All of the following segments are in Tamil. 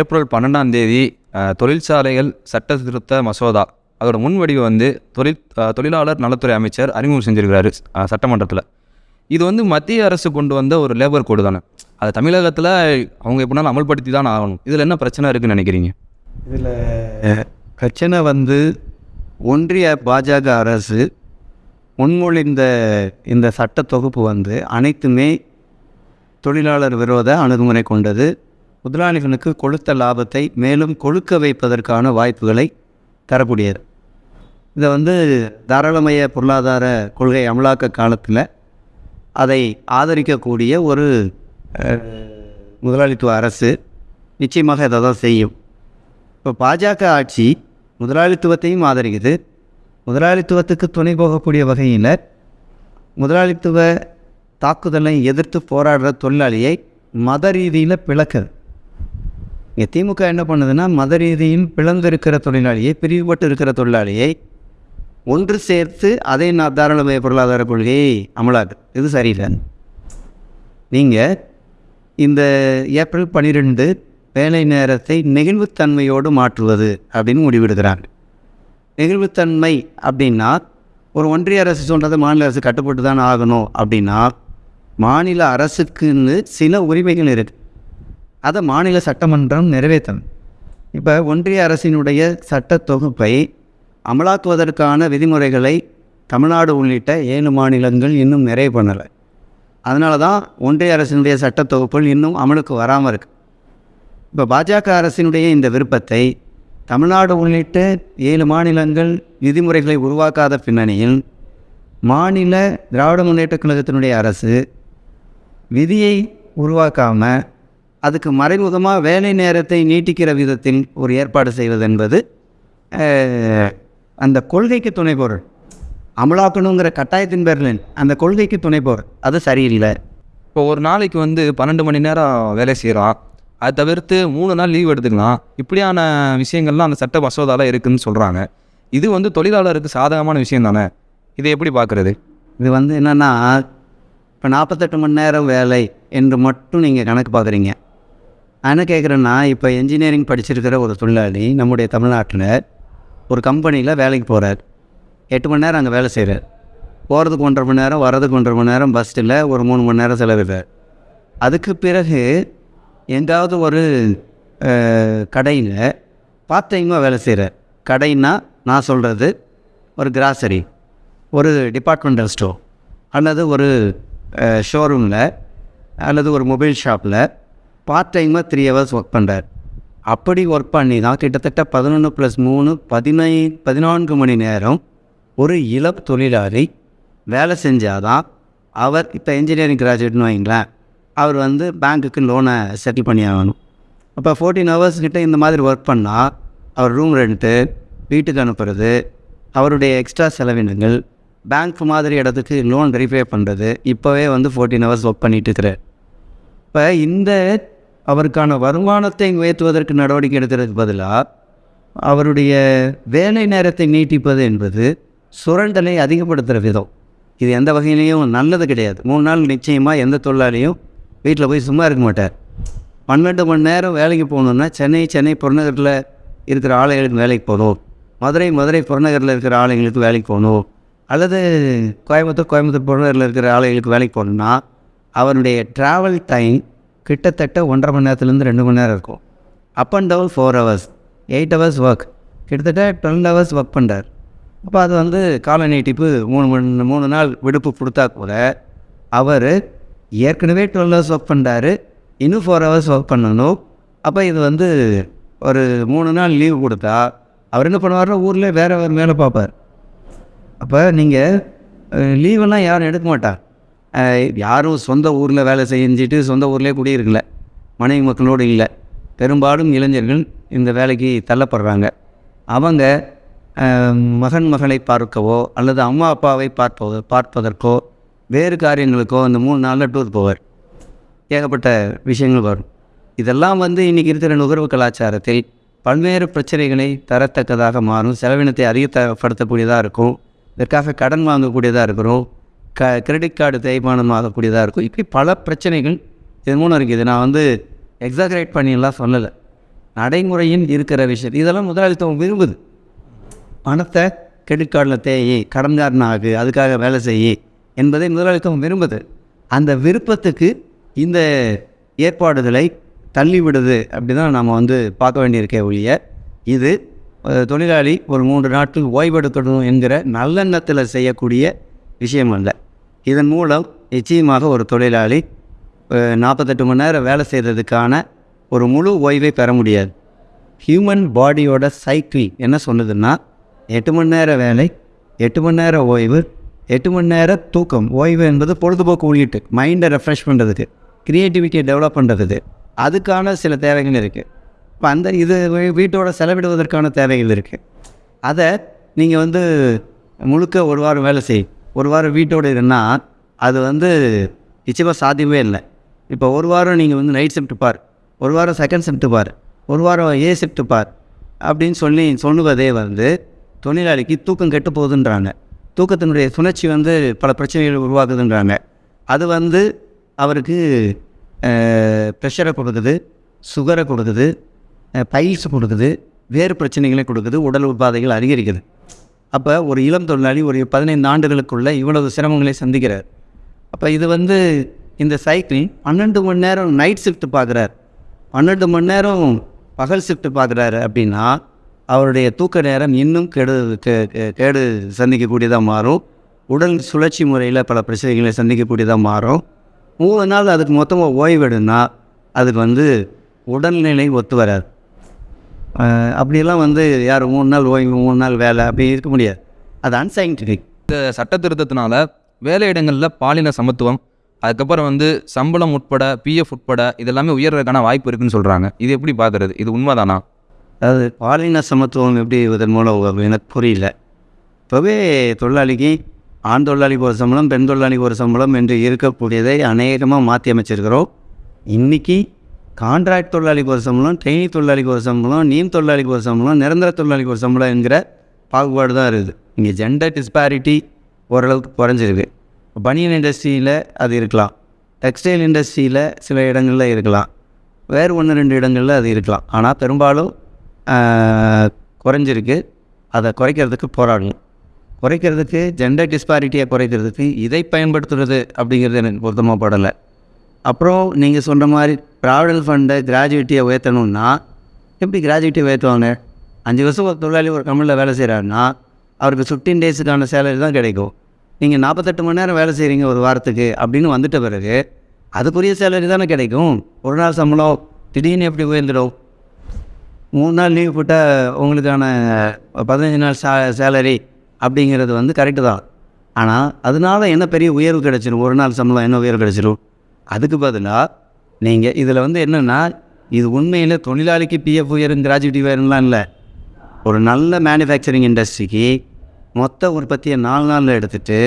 ஏப்ரல் பன்னெண்டாம் தேதி தொழிற்சாலைகள் சட்ட திருத்த மசோதா. அதோட முன்வடிவை வந்து தொழில் தொழிலாளர் நலத்துறை அமைச்சர் அறிமுகம் செஞ்சுருக்கிறாரு சட்டமன்றத்தில். இது வந்து மத்திய அரசு கொண்டு வந்த ஒரு லேபர் கோடு தானே. அது தமிழகத்தில் அவங்க எப்படினாலும் அமல்படுத்தி தான் ஆகணும். இதில் என்ன பிரச்சனை இருக்குன்னு நினைக்கிறீங்க? இதில் பிரச்சனை வந்து ஒன்றிய பாஜக அரசு முன்மொழிந்த இந்த சட்ட தொகுப்பு வந்து அனைத்துமே தொழிலாளர் விரோத அணுகுமுறை கொண்டது. முதலாளிகளுக்கு கொளுத்த லாபத்தை மேலும் கொழுக்க வைப்பதற்கான வாய்ப்புகளை தரக்கூடியது. இதை வந்து தாராளமய பொருளாதார கொள்கை அமலாக்க காலத்தில் அதை ஆதரிக்கக்கூடிய ஒரு முதலாளித்துவ அரசு நிச்சயமாக இதை தான் செய்யும். இப்போ பாஜக ஆட்சி முதலாளித்துவத்தையும் ஆதரிக்குது. முதலாளித்துவத்துக்கு துணை போகக்கூடிய வகையில் முதலாளித்துவ தாக்குதலை எதிர்த்து போராடுற தொழிலாளியை மத ரீதியில் பிளக்குது. இங்கே திமுக என்ன பண்ணுதுன்னா மத ரீதியில் பிளந்திருக்கிற தொழிலாளியை பிரிவுபட்டு இருக்கிற தொழிலாளியை ஒன்று சேர்த்து அதே நான் தாராளமய பொருளாதார கொள்கையை அமலாக்கு இது சரியில்லை. நீங்கள் இந்த ஏப்ரல் பன்னிரெண்டு வேலை நேரத்தை நெகிழ்வுத்தன்மையோடு மாற்றுவது அப்படின்னு முடிவெடுக்கிறாங்க. நெகிழ்வுத்தன்மை அப்படின்னா ஒரு ஒன்றிய அரசு சொல்கிறது மாநில அரசு கட்டுப்பட்டு தான் ஆகணும் அப்படின்னா மாநில அரசுக்குன்னு சில உரிமைகள் இருக்குது அதை மாநில சட்டமன்றம் நிறைவேற்றணும். இப்போ ஒன்றிய அரசினுடைய சட்ட தொகுப்பை அமலாக்குவதற்கான விதிமுறைகளை தமிழ்நாடு உள்ளிட்ட ஏழு மாநிலங்கள் இன்னும் நிறைவு பண்ணலை. அதனால தான் ஒன்றிய அரசினுடைய சட்ட தொகுப்புகள் இன்னும் அமலுக்கு வராமல் இருக்கு. இப்போ பாஜக அரசினுடைய இந்த விருப்பத்தை தமிழ்நாடு உள்ளிட்ட ஏழு மாநிலங்கள் விதிமுறைகளை உருவாக்காத பின்னணியில் மாநில திராவிட முன்னேற்ற கழகத்தினுடைய அரசு விதியை உருவாக்காமல் அதுக்கு மறைமுகமாக வேலை நேரத்தை நீட்டிக்கிற விதத்தில் ஒரு ஏற்பாடு செய்வது என்பது அந்த கொள்கைக்கு துணை பொருள் அமலாக்கணுங்கிற கட்டாயத்தின் பேரில் அந்த கொள்கைக்கு துணை பொருள் அது சரியில்லை. இப்போ ஒரு நாளைக்கு வந்து பன்னெண்டு மணி நேரம் வேலை செய்கிறோம் அதை தவிர்த்து மூணு நாள் லீவ் எடுத்துக்கலாம். இப்படியான விஷயங்கள்லாம் அந்த சட்ட மசோதாவில் இருக்குதுன்னு சொல்கிறாங்க இது வந்து தொழிலாளருக்கு சாதகமான விஷயம் தானே? இதை எப்படி பார்க்குறது? இது வந்து என்னென்னா இப்போ நாற்பத்தெட்டு மணி நேரம் வேலை என்று மட்டும் நீங்கள் கணக்கு பார்க்குறீங்க. நான் கேட்குறேன்னா இப்போ என்ஜினியரிங் படிச்சிருக்கிற ஒரு தொழிலாளி நம்முடைய தமிழ்நாட்டில் ஒரு கம்பெனியில் வேலைக்கு போகிறார் எட்டு மணி நேரம் அங்கே வேலை செய்கிறார் போகிறதுக்கு ஒன்றரை மணி நேரம் வர்றதுக்கு ஒன்றரை மணி நேரம் பஸ்ஸில் ஒரு மூணு மணி நேரம் செலவிடுறார். அதுக்கு பிறகு எங்காவது ஒரு கடையில் பார்ட் டைமாக வேலை செய்கிறார் கடைன்னா நான் சொல்கிறது ஒரு கிராசரி ஒரு டிபார்ட்மெண்டல் ஸ்டோர் அல்லது ஒரு ஷோரூமில் அல்லது ஒரு மொபைல் ஷாப்பில் பார்ட் டைமாக த்ரீ ஹவர்ஸ் ஒர்க் பண்ணுறார் அப்படி ஒர்க் பண்ணி தான் கிட்டத்தட்ட பதினொன்று ப்ளஸ் மூணு பதினை பதினான்கு மணி நேரம் ஒரு இளம் தொழிலாளி வேலை செஞ்சாதான் அவர் இப்போ இன்ஜினியரிங் கிராஜுவேட்னு வைங்களேன் அவர் வந்து பேங்க்குக்கு லோனை செட்டில் பண்ணி ஆகணும் அப்போ ஃபோர்டீன் ஹவர்ஸ் கிட்டே இந்த மாதிரி ஒர்க் பண்ணால் அவர் ரூம் ரெண்ட்டு வீட்டுக்கு அனுப்புறது அவருடைய எக்ஸ்ட்ரா செலவினங்கள் பேங்க் மாதிரி இடத்துக்கு லோன் வெரிஃபை பண்ணுறது இப்போவே வந்து ஃபோர்டீன் ஹவர்ஸ் ஒர்க் பண்ணிகிட்டு இருக்கிறார். இப்போ இந்த அவருக்கான வருமானத்தை உயர்த்துவதற்கு நடவடிக்கை எடுக்கிறதுக்கு பதிலாக அவருடைய வேலை நேரத்தை நீட்டிப்பது என்பது சுரண்டலை அதிகப்படுத்துகிற விதம். இது எந்த வகையிலையும் நல்லது கிடையாது. மூணு நாள் நிச்சயமாக எந்த தொழிலாளியும் வீட்டில் போய் சும்மா இருக்க மாட்டார். பன்னெண்டு மணி நேரம் வேலைக்கு போகணுன்னா சென்னை சென்னை புறநகரில் இருக்கிற ஆலைகளுக்கு வேலைக்கு போகணும். மதுரை மதுரை புறநகரில் இருக்கிற ஆலைகளுக்கு வேலைக்கு போகணும். அல்லது கோயம்புத்தூர் கோயம்புத்தூர் புறநகரில் இருக்கிற ஆலைகளுக்கு வேலைக்கு போகணுன்னா அவருடைய ட்ராவல் டைம் கிட்டத்தட்ட ஒன்றரை மணி நேரத்துலேருந்து ரெண்டு மணி நேரம் இருக்கும். Up and down four hours eight hours work கிட்டத்தட்ட டுவெல் ஹவர்ஸ் ஒர்க் பண்ணுறார் அப்போ அது வந்து கால நீட்டிப்பு மூணு மணி மூணு நாள் விடுப்பு கொடுத்தா கூட அவர் ஏற்கனவே டுவெல் ஹவர்ஸ் ஒர்க் பண்ணுறாரு இன்னும் ஃபோர் ஹவர்ஸ் ஒர்க் பண்ணணும். அப்போ இது வந்து ஒரு மூணு நாள் லீவு கொடுத்தா அவர் என்ன பண்ணுவார்னா ஊரில் வேறு வேறு மேலே பார்ப்பார். அப்போ நீங்கள் லீவெல்லாம் யாரும் எடுக்க மாட்டார். யாரும் சொந்த ஊரில் வேலை செஞ்சுட்டு சொந்த ஊர்லேயே குடியிருக்கல. மனைவி மக்களோடு இல்லை. பெரும்பாலும் இளைஞர்கள் இந்த வேலைக்கு தள்ளப்படுறாங்க. அவங்க மகன் மகளை பார்க்கவோ அல்லது அம்மா அப்பாவை பார்ப்ப பார்ப்பதற்கோ வேறு காரியங்களுக்கோ அந்த மூணு நாளில் டூர் போவார். ஏகப்பட்ட விஷயங்கள் வரும். இதெல்லாம் வந்து இன்றைக்கி இருக்கிற நுகர்வு கலாச்சாரத்தில் பல்வேறு பிரச்சனைகளை தரத்தக்கதாக மாறும். செலவினத்தை அதிகப்படுத்தக்கூடியதாக இருக்கும். இதற்காக கடன் வாங்கக்கூடியதாக இருக்கிறோம். க கிரெடிட் கார்டு தேய்மானம் ஆகக்கூடியதாக இருக்கும். இப்படி பல பிரச்சனைகள் இது மூலம் இருக்குது. நான் வந்து எக்ஸாகரேட் பண்ணியெல்லாம் சொல்லலை. நடைமுறையில் இருக்கிற விஷயம். இதெல்லாம் முதலாளித்துவம் விரும்புது. பணத்தை கிரெடிட் கார்டில் தேயி கடன்காரன் ஆகு அதுக்காக வேலை செய்யி என்பதை முதலாளித்துவம் விரும்புது. அந்த விருப்பத்துக்கு இந்த ஏற்பாடுகளை தள்ளிவிடுது அப்படி தான் நம்ம வந்து பார்க்க வேண்டியிருக்கே ஒழிய இது தொழிலாளி ஒரு மூன்று நாட்கள் ஓய்வெடுக்கணும் என்கிற நல்லெண்ணத்தில் செய்யக்கூடிய விஷயம் அல்ல. இதன் மூலம் நிச்சயமாக ஒரு தொழிலாளி நாற்பத்தெட்டு மணி நேரம் வேலை செய்கிறதுக்கான ஒரு முழு ஓய்வை பெற முடியாது. ஹியூமன் பாடியோட சைக்கிள் என்ன சொல்லுதுன்னா எட்டு மணி நேரம் வேலை எட்டு மணி நேரம் ஓய்வு எட்டு மணி நேரம் தூக்கம். ஓய்வு என்பது பொழுதுபோக்கு உள்ளிட்டு மைண்டை ரெஃப்ரெஷ் பண்ணுறதுக்கு க்ரியேட்டிவிட்டியை டெவலப் பண்ணுறதுக்கு அதுக்கான சில தேவைகள் இருக்குது இப்போ அந்த இது வீட்டோட செலவிடுவதற்கான தேவைகள் இருக்குது அதை நீங்கள் வந்து முழுக்க ஒரு வாரம் வேலை செய் ஒரு வாரம் வீட்டோடு இருந்தால் அது வந்து நிச்சயமாக சாத்தியமே இல்லை. இப்போ ஒரு வாரம் நீங்கள் வந்து நைட் ஷிஃப்ட் பார். ஒரு வாரம் செகண்ட் ஷிஃப்ட் பார். ஒரு வாரம் ஏ ஷிஃப்ட் பார். அப்படின்னு சொல்லி சொல்லுவதே வந்து தொழிலாளிக்கு தூக்கம் கெட்டு போகுதுன்றாங்க. தூக்கத்தினுடைய சுழற்சி வந்து பல பிரச்சனைகள் உருவாக்குதுன்றாங்க அது வந்து அவருக்கு ப்ரெஷரை கொடுக்குது சுகரை கொடுக்குது பைல்ஸ் கொடுக்குது வேறு பிரச்சனைகளை கொடுக்குது உடல் உபாதைகள் அதிகரிக்குது. அப்போ ஒரு இளம் தொழிலாளி ஒரு பதினைந்து ஆண்டுகளுக்குள்ளே இவ்வளவு சிரமங்களை சந்திக்கிறார். அப்போ இது வந்து இந்த சைக்கிள் பன்னெண்டு மணி நேரம் நைட் ஷிஃப்ட் பார்க்குறார் பன்னெண்டு மணி நேரம் பகல் ஷிஃப்ட் பார்க்குறாரு அப்படின்னா அவருடைய தூக்க நேரம் இன்னும் கெடு கே- கேடு சந்திக்கக்கூடியதாக மாறும். உடல் சுழற்சி முறையில் பல பிரச்சனைகளை சந்திக்கக்கூடியதாக மாறும். மூணு நாள் அதுக்கு மொத்தமாக ஓய்வெடுனா அதுக்கு வந்து உடல்நிலை ஒத்து வராது. அப்படியெல்லாம் வந்து யார் மூணு நாள் ஓய்வு மூணு நாள் வேலை அப்படி இருக்க முடியாது. அது அன்சைன்டிஃபிக் இந்த சட்ட திருத்தத்தினால வேலையிடங்களில் பாலின சமத்துவம் அதுக்கப்புறம் வந்து சம்பளம் உட்பட பிஎஃப் உட்பட இதெல்லாமே உயர்றதுக்கான வாய்ப்பு இருக்குன்னு சொல்கிறாங்க இது எப்படி பார்க்குறது இது உண்மைதானா? அதாவது பாலின சமத்துவம் எப்படி இதன் மூலம் எனக்கு புரியல. இப்போவே தொழிலாளிக்கு ஆண் தொழிலாளிக்கு ஒரு சம்பளம் பெண் தொழிலாளிக்கு ஒரு சம்பளம் என்று இருக்கக்கூடியதை அநேகமாக மாற்றி அமைச்சிருக்கிறோம். இன்றைக்கி கான்ட்ராக்ட் தொழிலாளிக்கு ஒரு சம்பளம் ட்ரெயினி தொழிலாளிக்கு ஒரு சம்பளம் நீம் தொழிலாளிக்கு ஒரு சம்பளம் நிரந்தர தொழிலாளிக்கு ஒரு சம்பளம் என்கிற பாகுபாடு தான் இருக்குது. இங்கே ஜெண்டர் டிஸ்பாரிட்டி ஓரளவுக்கு குறைஞ்சிருக்கு. பனியன் இண்டஸ்ட்ரியில் அது இருக்கலாம். டெக்ஸ்டைல் இண்டஸ்ட்ரியில் சில இடங்களில் இருக்கலாம். வேறு ஒன்று ரெண்டு இடங்களில் அது இருக்கலாம். ஆனால் பெரும்பாலும் குறைஞ்சிருக்கு. அதை குறைக்கிறதுக்கு போராடணும். குறைக்கிறதுக்கு ஜெண்டர் டிஸ்பாரிட்டியை குறைக்கிறதுக்கு இதை பயன்படுத்துறது அப்படிங்கிறது எனக்கு பொருத்தமாக படலை. அப்புறம் நீங்கள் சொன்ன மாதிரி ப்ராவிடல் ஃபண்டை கிராஜுவிட்டியை உயர்த்தணும்னா எப்படி கிராஜுவிட்டி உயர்த்துவாங்க? அஞ்சு வருஷம் ஒரு தொழிலாளி ஒரு கம்பெனியில் வேலை செய்கிறாருன்னா அவருக்கு ஃபிஃப்டீன் டேஸுக்கான சேலரி தான் கிடைக்கும். நீங்கள் நாற்பத்தெட்டு மணி நேரம் வேலை செய்கிறீங்க ஒரு வாரத்துக்கு அப்படின்னு வந்துட்ட பிறகு அதுக்குரிய சேலரி தானே கிடைக்கும். ஒரு நாள் சம்பளம் திடீர்னு எப்படி உயர்ந்துடும்? மூணு நாள் லீவ் போட்டால் உங்களுக்கான பதினஞ்சு நாள் சே சேலரி அப்படிங்கிறது வந்து கரெக்டு தான். ஆனால் அதனால என்ன பெரிய உயர்வு கிடச்சிடும் ஒரு நாள் சம்பளம் என்ன உயர்வு கிடச்சிடும் அதுக்கு பதிலாக நீங்கள் இதில் வந்து என்னென்னா இது உண்மையில் தொழிலாளிக்கு பிஎஃப் உயரும் கிராஜுவிட்டி உயரும்லாம் இல்லை. ஒரு நல்ல மேனுஃபேக்சரிங் இண்டஸ்ட்ரிக்கு மொத்த உற்பத்தியை நாலு நாளில் எடுத்துகிட்டு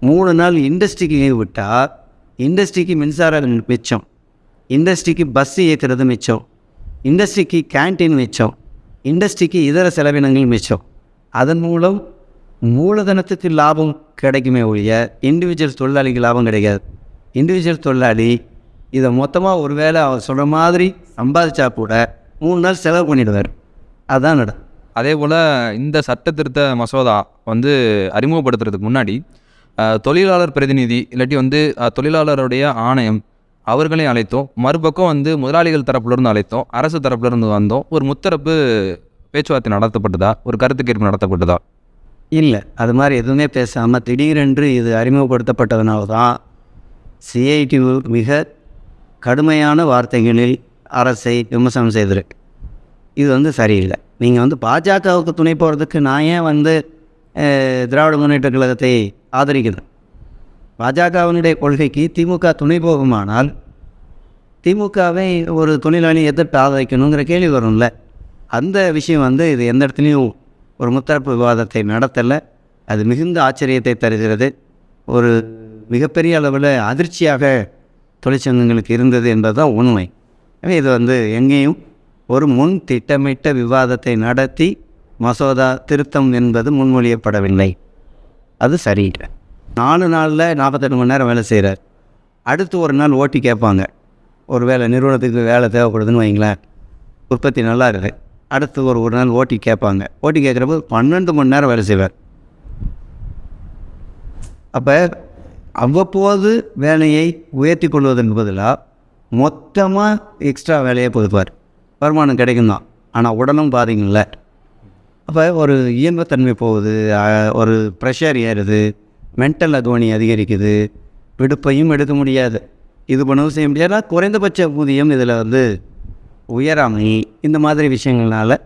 மூணு நாள் இண்டஸ்ட்ரிக்கு லீவ் விட்டால் இண்டஸ்ட்ரிக்கு மின்சாரம் மிச்சம் இண்டஸ்ட்ரிக்கு பஸ் இயக்கிறது மிச்சம் இண்டஸ்ட்ரிக்கு கேண்டீன் மிச்சம் இண்டஸ்ட்ரிக்கு இதர செலவினங்கள் மிச்சம். அதன் மூலம் மூலதனத்துக்கு லாபம் கிடைக்குமே ஒழிய இண்டிவிஜுவல் தொழிலாளிக்கு லாபம் கிடைக்காது. இண்டிவிஜுவல் தொழிலாளி இதை மொத்தமாக ஒரு வேளை அவர் சொல்கிற மாதிரி சம்பாதிச்சா கூட மூணு நாள் செலவு பண்ணிடுவார். அதுதான் நடக்கும் அதே போல் இந்த சட்ட திருத்த மசோதா வந்து அறிமுகப்படுத்துறதுக்கு முன்னாடி தொழிலாளர் பிரதிநிதி இல்லாட்டி வந்து தொழிலாளருடைய ஆணையம் அவர்களையும் அழைத்தோம். மறுபக்கம் வந்து முதலாளிகள் தரப்புலேருந்து அழைத்தோம். அரசு தரப்புலேருந்து வந்தோம். ஒரு முத்தரப்பு பேச்சுவார்த்தை நடத்தப்பட்டதா? ஒரு கருத்து கேட்பு நடத்தப்பட்டதா? இல்லை. அது மாதிரி எதுவுமே பேசாமல் திடீரென்று இது அறிமுகப்படுத்தப்பட்டதுனால தான் சிஐடியு மிக கடுமையான வார்த்தைகளில் அரசை விமர்சனம் செய்திருக்கு இது வந்து சரியில்லை. நீங்கள் வந்து பாஜகவுக்கு துணை போகிறதுக்கு நான் ஏன் வந்து திராவிட முன்னேற்ற கழகத்தை ஆதரிக்கிறேன்? பாஜகவினுடைய கொள்கைக்கு திமுக துணை போகுமானால் திமுகவை ஒரு தொழிலாளி எதிர்த்து ஆதரிக்கணுங்கிற கேள்வி வரும்ல. அந்த விஷயம் வந்து இது எந்த இடத்துலையும் ஒரு முத்தரப்பு விவாதத்தை நடத்தலை. அது மிகுந்த ஆச்சரியத்தை தருகிறது. ஒரு மிகப்பெரிய அளவில் அதிர்ச்சியாக தொழிற்சங்கங்களுக்கு இருந்தது என்பது தான் உண்மை. எனவே இது வந்து எங்கேயும் ஒரு முன் திட்டமிட்ட விவாதத்தை நடத்தி மசோதா திருத்தம் என்பது முன்மொழியப்படவில்லை. அது சரியில்லை நாலு நாளில் நாற்பத்தெட்டு மணி நேரம் வேலை செய்கிறார் அடுத்து ஒரு நாள் ஓட்டி கேட்பாங்க. ஒரு வேலை நிறுவனத்துக்கு வேலை தேவைப்படுதுன்னு வைங்களேன். உற்பத்தி நல்லா இருக்குது அடுத்து ஒரு ஒரு நாள் ஓட்டி கேட்பாங்க. ஓட்டி கேட்குறப்போ பன்னெண்டு மணி நேரம் வேலை செய்வார். அப்போ அவ்வப்போது வேலையை உயர்த்தி கொள்வதற்கு பதிலாக மொத்தமாக எக்ஸ்ட்ரா வேலையை கொடுப்பார் வருமானம் கிடைக்கும் தான் ஆனால் உடலும் பாதிங்கள்ல அப்போ ஒரு இயல்புத்தன்மை போகுது ஒரு ப்ரெஷர் ஏறுது மென்டல் அக்வனி அதிகரிக்குது விடுப்பையும் எடுக்க முடியாது. இது பண்ணவும் செய்ய முடியாது. குறைந்தபட்ச ஊதியம் இதில் வந்து உயராமை இந்த மாதிரி விஷயங்களால்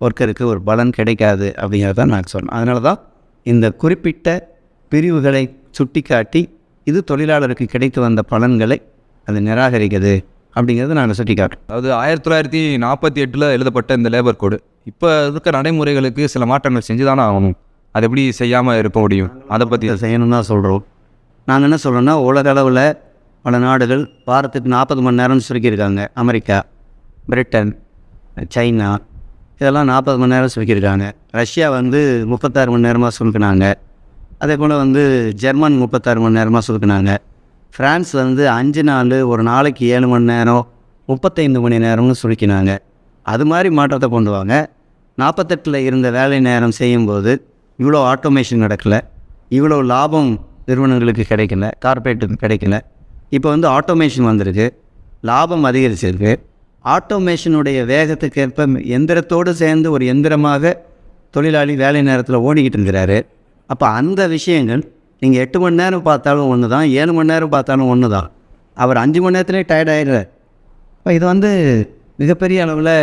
ஒர்க்கருக்கு ஒரு பலன் கிடைக்காது அப்படிங்கிறத நான் சொன்னேன். அதனால தான் இந்த குறிப்பிட்ட பிரிவுகளை சுட்டிக்காட்டி இது தொழிலாளருக்கு கிடைத்து வந்த பலன்களை அது நிராகரிக்குது அப்படிங்கிறத நாங்கள் சுட்டிக்காட்டுறோம் அதாவது ஆயிரத்தி தொள்ளாயிரத்தி நாற்பத்தி எட்டில் எழுதப்பட்ட இந்த லேபர் கோடு இப்போ இருக்க நடைமுறைகளுக்கு சில மாற்றங்கள் செஞ்சு தானே ஆகணும். அது எப்படி செய்யாமல் இருக்க முடியும்? அதை பற்றி செய்யணும் தான் சொல்கிறோம் நாங்கள் என்ன சொல்கிறோன்னா உலக அளவில் பல நாடுகள் வாரத்துக்கு நாற்பது மணி நேரம்னு சுருக்கியிருக்காங்க. அமெரிக்கா பிரிட்டன் சைனா இதெல்லாம் நாற்பது மணி நேரம் சுருக்கியிருக்காங்க. ரஷ்யா வந்து முப்பத்தாறு மணி நேரமாக சுருக்கினாங்க. அதே போல் வந்து ஜெர்மன் முப்பத்தாறு மணி நேரமாக சுருக்கினாங்க ஃப்ரான்ஸ் வந்து அஞ்சு நாள் ஒரு நாளைக்கு ஏழு மணி நேரம் முப்பத்தைந்து மணி நேரம்னு சுருக்கினாங்க. அது மாதிரி மாற்றத்தை கொண்டு வாங்க. நாற்பத்தெட்டில் இருந்த வேலை நேரம் செய்யும்போது இவ்வளோ ஆட்டோமேஷன் நடக்கல. இவ்வளோ லாபம் நிறுவனங்களுக்கு கிடைக்கல கார்ப்பரேட்டுக்கு கிடைக்கல. இப்போ வந்து ஆட்டோமேஷன் வந்திருக்கு. லாபம் அதிகரிச்சிருக்கு. ஆட்டோமேஷனுடைய வேகத்துக்கேற்ப எந்திரத்தோடு சேர்ந்து ஒரு எந்திரமாக தொழிலாளி வேலை நேரத்தில் ஓடிக்கிட்டு இருக்கிறாரு. அப்போ அந்த விஷயங்கள் நீங்கள் எட்டு மணி நேரம் பார்த்தாலும் ஒன்று தான் ஏழு மணி நேரம் பார்த்தாலும் ஒன்று தான் அவர் அஞ்சு மணி நேரத்துலேயே டயர்ட் ஆகிடுறார் இப்போ இது வந்து மிகப்பெரிய அளவில்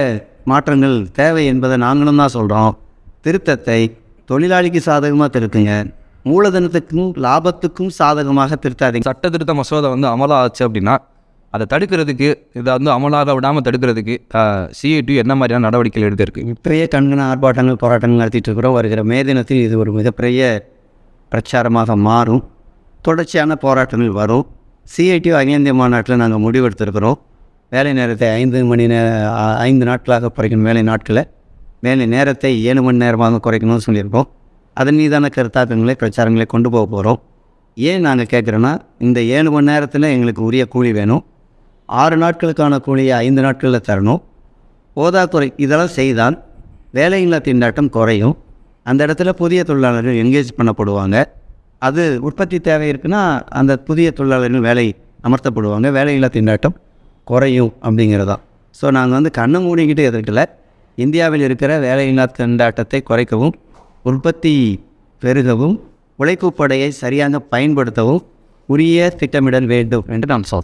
மாற்றங்கள் தேவை என்பதை நாங்களும் தான் சொல்கிறோம் திருத்தத்தை தொழிலாளிக்கு சாதகமாக திருத்துங்க. மூலதனத்துக்கும் லாபத்துக்கும் சாதகமாக திருத்தாதீங்க. சட்ட திருத்த மசோதா வந்து அமலாச்சு அப்படின்னா அதை தடுக்கிறதுக்கு இதை வந்து அமலாக விடாமல் தடுக்கிறதுக்கு சிஐடி என்ன மாதிரியான நடவடிக்கைகள் எடுத்திருக்கு? இப்பயே கண்கண ஆர்ப்பாட்டங்கள் போராட்டங்கள் நடத்திட்டு இருக்கிறோம். வருகிற மே தினத்தில் இது ஒரு மிகப்பெரிய பிரச்சாரமாக மாறும். தொடர்ச்சியான போராட்டங்கள் வரும். சிஐடி அகில இந்திய மாநாட்டில் நாங்கள் முடிவெடுத்திருக்கிறோம். வேலை நேரத்தை ஐந்து மணி நேர ஐந்து நாட்களாக குறைக்கணும் வேலை நாட்களை வேலை நேரத்தை ஏழு மணி நேரமாக குறைக்கணும்னு சொல்லியிருக்கோம். அதன் மீதான கருத்தாக்கங்களை பிரச்சாரங்களை கொண்டு போக போகிறோம் ஏன் நாங்கள் கேட்குறோன்னா இந்த ஏழு மணி நேரத்தில் எங்களுக்கு உரிய கூலி வேணும். ஆறு நாட்களுக்கான கூலியை ஐந்து நாட்களில் தரணும். போதாக்குறை இதெல்லாம் செய்தால் வேலையில்லா திண்டாட்டம் குறையும். அந்த இடத்துல புதிய தொழிலாளர்கள் என்கேஜ் பண்ணப்படுவாங்க. அது உற்பத்தி தேவை இருக்குன்னா அந்த புதிய தொழிலாளர்கள் வேலை அமர்த்தப்படுவாங்க. வேலையில்லா திண்டாட்டம் குறையும் அப்படிங்கிறதான். ஸோ நாங்கள் வந்து கண்ணை மூடிக்கிட்டு எதிர்க்கல. இந்தியாவில் இருக்கிற வேலையில்லா திண்டாட்டத்தை குறைக்கவும் உற்பத்தி பெருகவும் உழைப்பு படையை சரியாக பயன்படுத்தவும் உரிய திட்டமிடல் வேண்டும் என்று நாம் சொல்கிறோம்